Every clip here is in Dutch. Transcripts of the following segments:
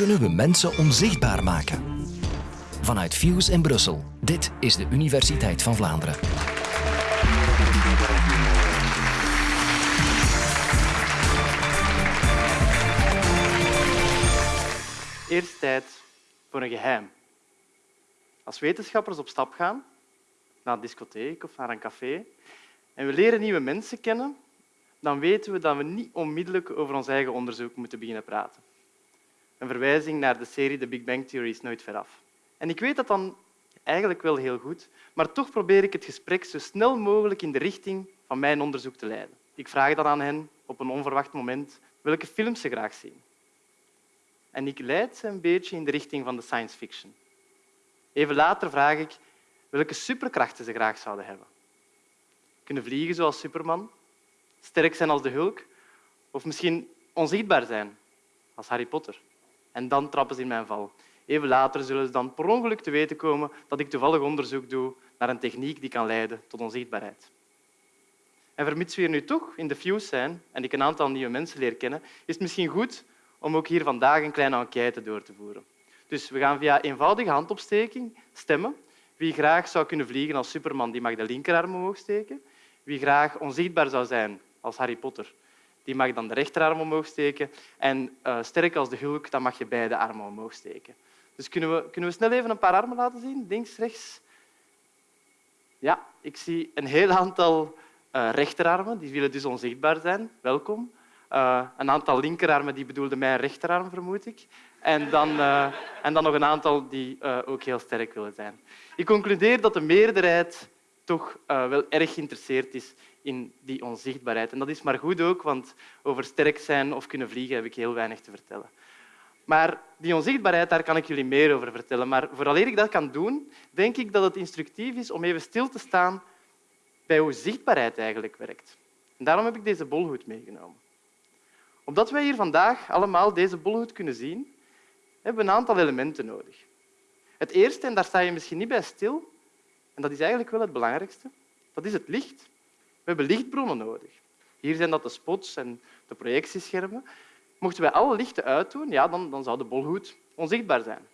kunnen we mensen onzichtbaar maken? Vanuit Fuse in Brussel. Dit is de Universiteit van Vlaanderen. Eerst tijd voor een geheim. Als wetenschappers op stap gaan, naar een discotheek of naar een café, en we leren nieuwe mensen kennen, dan weten we dat we niet onmiddellijk over ons eigen onderzoek moeten beginnen praten. Een verwijzing naar de serie The Big Bang Theory is nooit veraf. En ik weet dat dan eigenlijk wel heel goed, maar toch probeer ik het gesprek zo snel mogelijk in de richting van mijn onderzoek te leiden. Ik vraag dan aan hen op een onverwacht moment welke films ze graag zien. En ik leid ze een beetje in de richting van de science fiction. Even later vraag ik welke superkrachten ze graag zouden hebben. Kunnen vliegen zoals Superman, sterk zijn als de Hulk of misschien onzichtbaar zijn als Harry Potter. En dan trappen ze in mijn val. Even later zullen ze dan per ongeluk te weten komen dat ik toevallig onderzoek doe naar een techniek die kan leiden tot onzichtbaarheid. En vermits we hier nu toch in de Fuse zijn en ik een aantal nieuwe mensen leer kennen, is het misschien goed om ook hier vandaag een kleine enquête door te voeren. Dus we gaan via eenvoudige handopsteking stemmen. Wie graag zou kunnen vliegen als Superman, die mag de linkerarm omhoog steken. Wie graag onzichtbaar zou zijn als Harry Potter, die mag dan de rechterarm omhoog steken. En uh, sterk als de Hulk, dan mag je beide armen omhoog steken. Dus kunnen we, kunnen we snel even een paar armen laten zien? Links, rechts. Ja, ik zie een heel aantal uh, rechterarmen. Die willen dus onzichtbaar zijn. Welkom. Uh, een aantal linkerarmen die bedoelden mijn rechterarm, vermoed ik. En dan, en dan nog een aantal die ook heel sterk willen zijn. Ik concludeer dat de meerderheid toch wel erg geïnteresseerd is in die onzichtbaarheid. En dat is maar goed ook, want over sterk zijn of kunnen vliegen heb ik heel weinig te vertellen. Maar die onzichtbaarheid, daar kan ik jullie meer over vertellen. Maar vooraleer ik dat kan doen, denk ik dat het instructief is om even stil te staan bij hoe zichtbaarheid eigenlijk werkt. Daarom heb ik deze bolhoed meegenomen. Omdat wij hier vandaag allemaal deze bolhoed kunnen zien, hebben we een aantal elementen nodig. Het eerste, en daar sta je misschien niet bij stil, dat is eigenlijk wel het belangrijkste, dat is het licht. We hebben lichtbronnen nodig. Hier zijn dat de spots en de projectieschermen. Mochten wij alle lichten uitdoen, ja, dan, dan zou de bolhoed onzichtbaar zijn.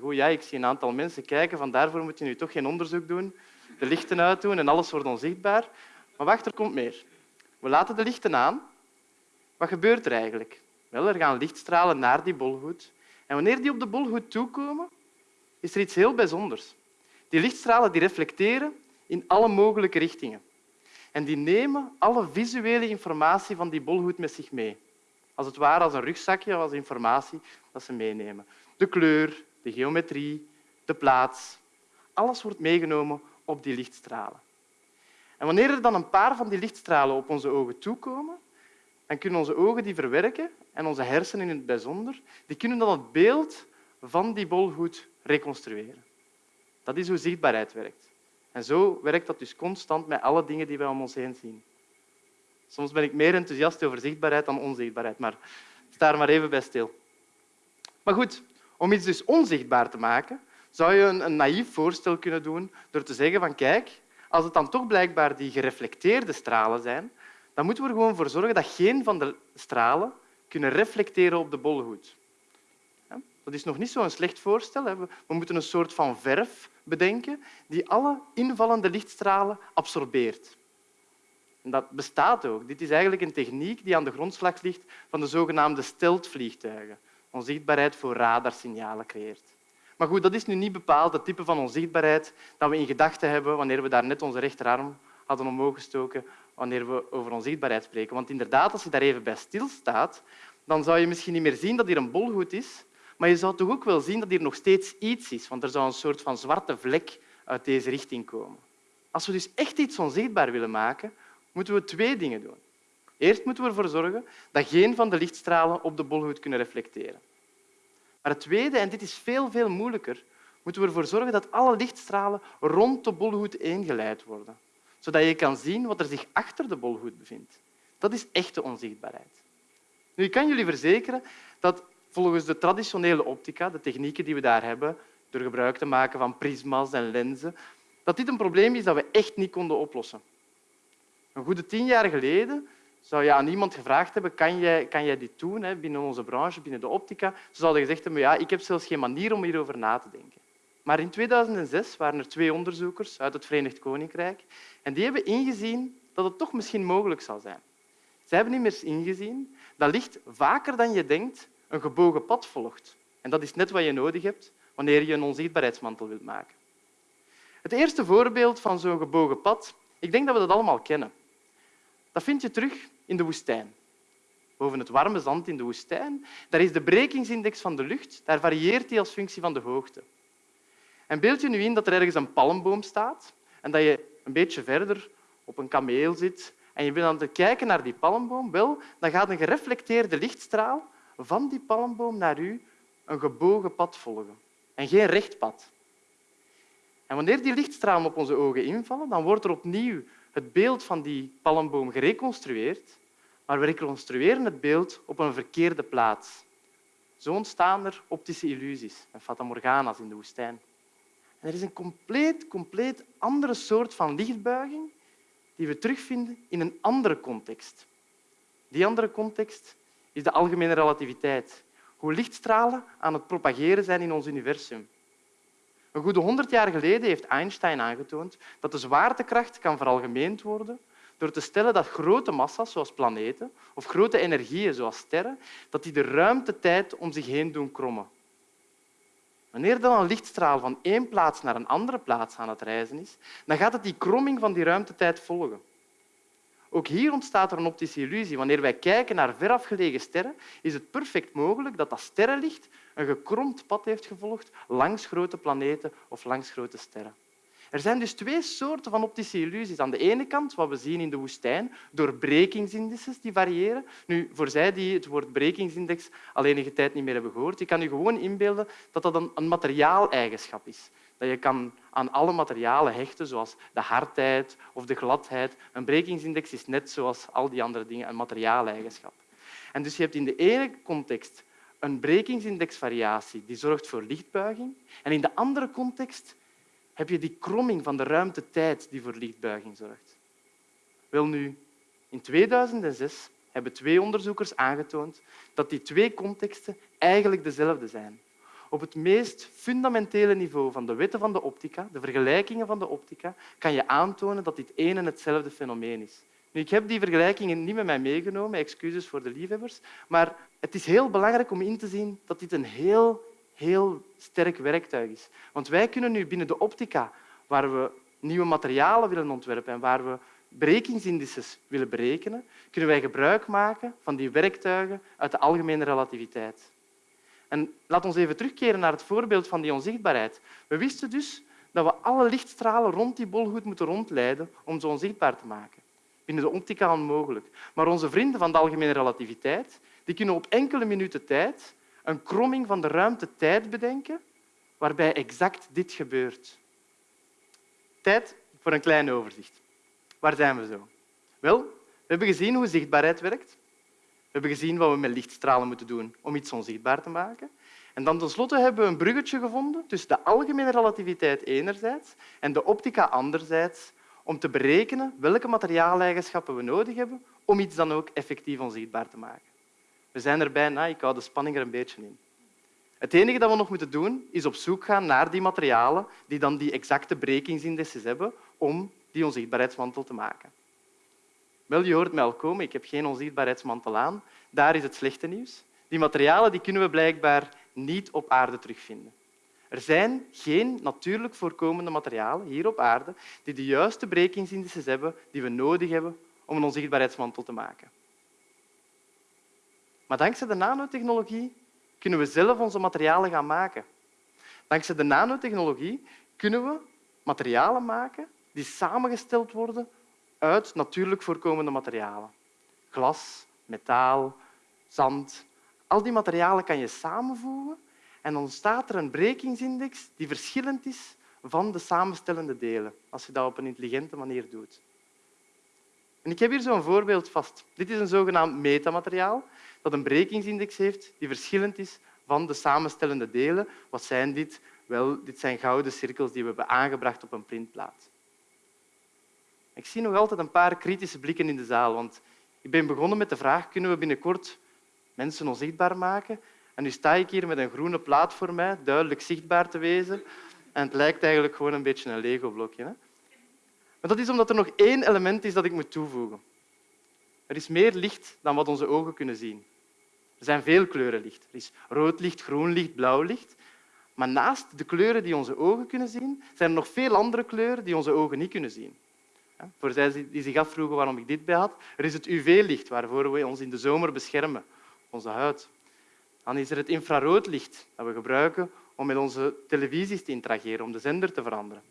Goed, ja, ik zie een aantal mensen kijken, van daarvoor moet je nu toch geen onderzoek doen, de lichten uitdoen en alles wordt onzichtbaar. Maar wacht, er komt meer. We laten de lichten aan. Wat gebeurt er eigenlijk? Wel, er gaan lichtstralen naar die bolhoed. En wanneer die op de bolhoed toekomen, is er iets heel bijzonders. Die lichtstralen die reflecteren in alle mogelijke richtingen. En die nemen alle visuele informatie van die bolhoed met zich mee. Als het ware als een rugzakje als informatie dat ze meenemen. De kleur, de geometrie, de plaats. Alles wordt meegenomen op die lichtstralen. En wanneer er dan een paar van die lichtstralen op onze ogen toekomen, dan kunnen onze ogen die verwerken en onze hersenen in het bijzonder, die kunnen dan het beeld van die bolhoed reconstrueren. Dat is hoe zichtbaarheid werkt. En zo werkt dat dus constant met alle dingen die wij om ons heen zien. Soms ben ik meer enthousiast over zichtbaarheid dan onzichtbaarheid, maar sta er maar even bij stil. Maar goed, om iets dus onzichtbaar te maken, zou je een, naïef voorstel kunnen doen door te zeggen van kijk, als het dan toch blijkbaar die gereflecteerde stralen zijn, dan moeten we er gewoon voor zorgen dat geen van de stralen kunnen reflecteren op de bolhoed. Dat is nog niet zo'n slecht voorstel. We moeten een soort van verf bedenken die alle invallende lichtstralen absorbeert. En dat bestaat ook. Dit is eigenlijk een techniek die aan de grondslag ligt van de zogenaamde steltvliegtuigen. Onzichtbaarheid voor radarsignalen creëert. Maar goed, dat is nu niet bepaald het type van onzichtbaarheid dat we in gedachten hebben wanneer we daar net onze rechterarm hadden omhoog gestoken wanneer we over onzichtbaarheid spreken. Want inderdaad, als je daar even bij stilstaat, dan zou je misschien niet meer zien dat hier een bolhoed is, maar je zou toch ook wel zien dat hier nog steeds iets is, want er zou een soort van zwarte vlek uit deze richting komen. Als we dus echt iets onzichtbaar willen maken, moeten we twee dingen doen. Eerst moeten we ervoor zorgen dat geen van de lichtstralen op de bolhoed kunnen reflecteren. Maar het tweede, en dit is veel, veel moeilijker, moeten we ervoor zorgen dat alle lichtstralen rond de bolhoed ingeleid worden, zodat je kan zien wat er zich achter de bolhoed bevindt. Dat is echte onzichtbaarheid. Nu, ik kan jullie verzekeren dat volgens de traditionele optica, de technieken die we daar hebben, door gebruik te maken van prisma's en lenzen, dat dit een probleem is dat we echt niet konden oplossen. Een goede tien jaar geleden zou je aan iemand gevraagd hebben, kan jij, kan jij dit doen hè, binnen onze branche, binnen de optica? Ze zouden gezegd hebben, ja, ik heb zelfs geen manier om hierover na te denken. Maar in 2006 waren er twee onderzoekers uit het Verenigd Koninkrijk en die hebben ingezien dat het toch misschien mogelijk zou zijn. Ze hebben immers ingezien dat licht vaker dan je denkt een gebogen pad volgt. En dat is net wat je nodig hebt wanneer je een onzichtbaarheidsmantel wilt maken. Het eerste voorbeeld van zo'n gebogen pad, ik denk dat we dat allemaal kennen. Dat vind je terug in de woestijn. Boven het warme zand in de woestijn, daar is de brekingsindex van de lucht, daar varieert die als functie van de hoogte. En beeld je nu in dat er ergens een palmboom staat en dat je een beetje verder op een kameel zit en je bent aan het kijken naar die palmboom, wel, dan gaat een gereflecteerde lichtstraal van die palmboom naar u een gebogen pad volgen en geen recht pad. En wanneer die lichtstralen op onze ogen invallen, dan wordt er opnieuw het beeld van die palmboom gereconstrueerd, maar we reconstrueren het beeld op een verkeerde plaats. Zo ontstaan er optische illusies en fatamorgana's in de woestijn. En er is een compleet, compleet andere soort van lichtbuiging die we terugvinden in een andere context. Die andere context is de algemene relativiteit. Hoe lichtstralen aan het propageren zijn in ons universum. Een goede honderd jaar geleden heeft Einstein aangetoond dat de zwaartekracht kan veralgemeend worden door te stellen dat grote massa's, zoals planeten, of grote energieën, zoals sterren, dat die de ruimtetijd om zich heen doen krommen. Wanneer dan een lichtstraal van één plaats naar een andere plaats aan het reizen is, dan gaat het die kromming van die ruimtetijd volgen. Ook hier ontstaat er een optische illusie. Wanneer wij kijken naar verafgelegen sterren, is het perfect mogelijk dat dat sterrenlicht een gekromd pad heeft gevolgd langs grote planeten of langs grote sterren. Er zijn dus twee soorten van optische illusies. Aan de ene kant wat we zien in de woestijn, doorbrekingsindices die variëren. Nu, voor zij die het woord brekingsindex al enige tijd niet meer hebben gehoord, je kan je gewoon inbeelden dat dat een materiaaleigenschap is. Dat je kan aan alle materialen hechten, zoals de hardheid of de gladheid. Een brekingsindex is net zoals al die andere dingen een materiaaleigenschap. En dus je hebt in de ene context een brekingsindexvariatie die zorgt voor lichtbuiging. En in de andere context heb je die kromming van de ruimte-tijd die voor lichtbuiging zorgt. Wel nu, in 2006 hebben twee onderzoekers aangetoond dat die twee contexten eigenlijk dezelfde zijn. Op het meest fundamentele niveau van de wetten van de optica, de vergelijkingen van de optica, kan je aantonen dat dit één en hetzelfde fenomeen is. Nu, ik heb die vergelijkingen niet met mij meegenomen, excuses voor de liefhebbers, maar het is heel belangrijk om in te zien dat dit een heel, heel sterk werktuig is. Want wij kunnen nu binnen de optica, waar we nieuwe materialen willen ontwerpen en waar we brekingsindices willen berekenen, kunnen wij gebruik maken van die werktuigen uit de algemene relativiteit. En laat ons even terugkeren naar het voorbeeld van die onzichtbaarheid. We wisten dus dat we alle lichtstralen rond die bol goed moeten rondleiden om ze onzichtbaar te maken. Binnen de optica onmogelijk. Maar onze vrienden van de algemene relativiteit die kunnen op enkele minuten tijd een kromming van de ruimte-tijd bedenken waarbij exact dit gebeurt. Tijd voor een klein overzicht. Waar zijn we zo? Wel, we hebben gezien hoe zichtbaarheid werkt. We hebben gezien wat we met lichtstralen moeten doen om iets onzichtbaar te maken. En dan tenslotte hebben we een bruggetje gevonden tussen de algemene relativiteit enerzijds en de optica anderzijds om te berekenen welke materiaaleigenschappen we nodig hebben om iets dan ook effectief onzichtbaar te maken. We zijn er bijna, ik hou de spanning er een beetje in. Het enige dat we nog moeten doen, is op zoek gaan naar die materialen die dan die exacte brekingsindices hebben om die onzichtbaarheidsmantel te maken. Wel, je hoort mij al komen, ik heb geen onzichtbaarheidsmantel aan. Daar is het slechte nieuws. Die materialen die kunnen we blijkbaar niet op aarde terugvinden. Er zijn geen natuurlijk voorkomende materialen hier op aarde die de juiste brekingsindices hebben die we nodig hebben om een onzichtbaarheidsmantel te maken. Maar dankzij de nanotechnologie kunnen we zelf onze materialen gaan maken. Dankzij de nanotechnologie kunnen we materialen maken die samengesteld worden uit natuurlijk voorkomende materialen. Glas, metaal, zand. Al die materialen kan je samenvoegen en ontstaat er een brekingsindex die verschillend is van de samenstellende delen, als je dat op een intelligente manier doet. En ik heb hier zo'n voorbeeld vast. Dit is een zogenaamd metamateriaal dat een brekingsindex heeft die verschillend is van de samenstellende delen. Wat zijn dit? Wel, dit zijn gouden cirkels die we hebben aangebracht op een printplaat. Ik zie nog altijd een paar kritische blikken in de zaal, want Ik ben begonnen met de vraag, kunnen we binnenkort mensen onzichtbaar maken? En nu sta ik hier met een groene plaat voor mij, duidelijk zichtbaar te wezen. En het lijkt eigenlijk gewoon een beetje een Lego-blokje. Maar dat is omdat er nog één element is dat ik moet toevoegen. Er is meer licht dan wat onze ogen kunnen zien. Er zijn veel kleuren licht. Er is rood licht, groen licht, blauw licht. Maar naast de kleuren die onze ogen kunnen zien, zijn er nog veel andere kleuren die onze ogen niet kunnen zien. Voor zij die zich afvroegen waarom ik dit bij had, er is het UV-licht waarvoor we ons in de zomer beschermen, onze huid. Dan is er het infraroodlicht dat we gebruiken om met onze televisies te interageren, om de zender te veranderen.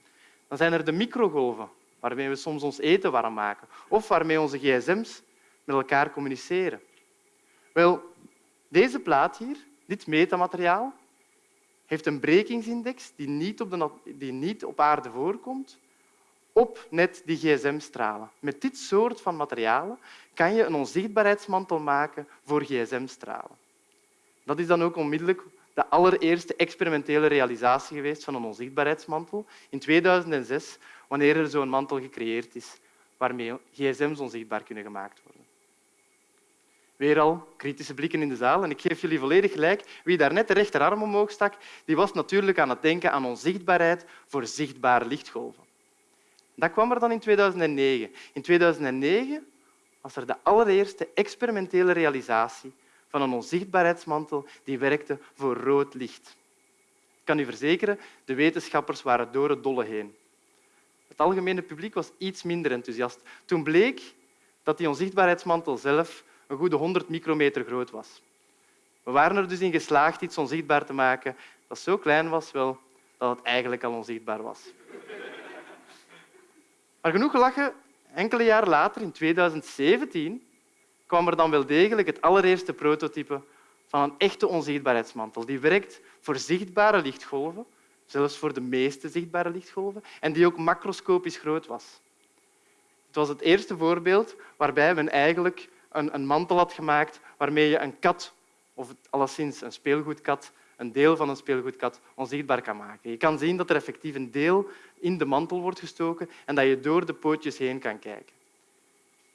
Dan zijn er de microgolven, waarmee we soms ons eten warm maken, of waarmee onze gsm's met elkaar communiceren. Wel, deze plaat hier, dit metamateriaal, heeft een brekingsindex die niet op, de, die niet op aarde voorkomt, op net die gsm-stralen. Met dit soort van materialen kan je een onzichtbaarheidsmantel maken voor gsm-stralen. Dat is dan ook onmiddellijk de allereerste experimentele realisatie geweest van een onzichtbaarheidsmantel in 2006, wanneer er zo'n mantel gecreëerd is waarmee gsm's onzichtbaar kunnen gemaakt worden. Weer al kritische blikken in de zaal. En ik geef jullie volledig gelijk. Wie daar net de rechterarm omhoog stak, die was natuurlijk aan het denken aan onzichtbaarheid voor zichtbare lichtgolven. Dat kwam er dan in 2009. In 2009 was er de allereerste experimentele realisatie van een onzichtbaarheidsmantel die werkte voor rood licht. Ik kan u verzekeren, de wetenschappers waren door het dolle heen. Het algemene publiek was iets minder enthousiast. Toen bleek dat die onzichtbaarheidsmantel zelf een goede 100 micrometer groot was. We waren er dus in geslaagd iets onzichtbaar te maken dat zo klein was wel, dat het eigenlijk al onzichtbaar was. Maar genoeg gelachen, enkele jaren later, in 2017, kwam er dan wel degelijk het allereerste prototype van een echte onzichtbaarheidsmantel. Die werkt voor zichtbare lichtgolven, zelfs voor de meeste zichtbare lichtgolven, en die ook macroscopisch groot was. Het was het eerste voorbeeld waarbij men eigenlijk een, een mantel had gemaakt waarmee je een kat, of alleszins een speelgoedkat, een deel van een speelgoedkat onzichtbaar kan maken. Je kan zien dat er effectief een deel in de mantel wordt gestoken en dat je door de pootjes heen kan kijken.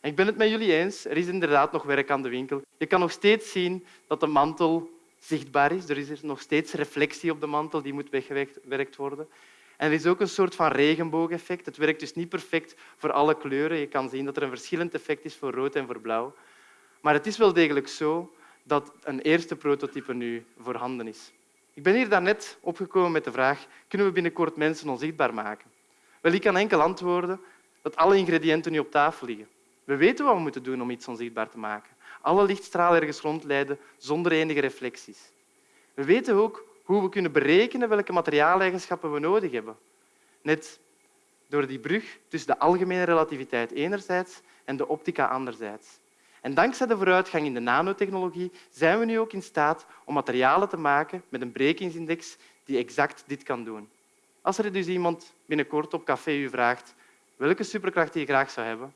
ik ben het met jullie eens, er is inderdaad nog werk aan de winkel. Je kan nog steeds zien dat de mantel zichtbaar is. Er is nog steeds reflectie op de mantel, die moet weggewerkt worden. En er is ook een soort van regenboogeffect. Het werkt dus niet perfect voor alle kleuren. Je kan zien dat er een verschillend effect is voor rood en voor blauw. Maar het is wel degelijk zo dat een eerste prototype nu voorhanden is. Ik ben hier daarnet opgekomen met de vraag kunnen we binnenkort mensen onzichtbaar maken? Wel, ik kan enkel antwoorden dat alle ingrediënten nu op tafel liggen. We weten wat we moeten doen om iets onzichtbaar te maken. Alle lichtstralen ergens rondleiden zonder enige reflecties. We weten ook hoe we kunnen berekenen welke materiaaleigenschappen we nodig hebben. Net door die brug tussen de algemene relativiteit enerzijds en de optica anderzijds. En dankzij de vooruitgang in de nanotechnologie zijn we nu ook in staat om materialen te maken met een brekingsindex die exact dit kan doen. Als er dus iemand binnenkort op café u vraagt welke superkracht je graag zou hebben,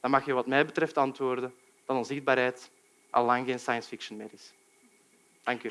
dan mag je wat mij betreft antwoorden dat onzichtbaarheid al lang geen science fiction meer is. Dank u.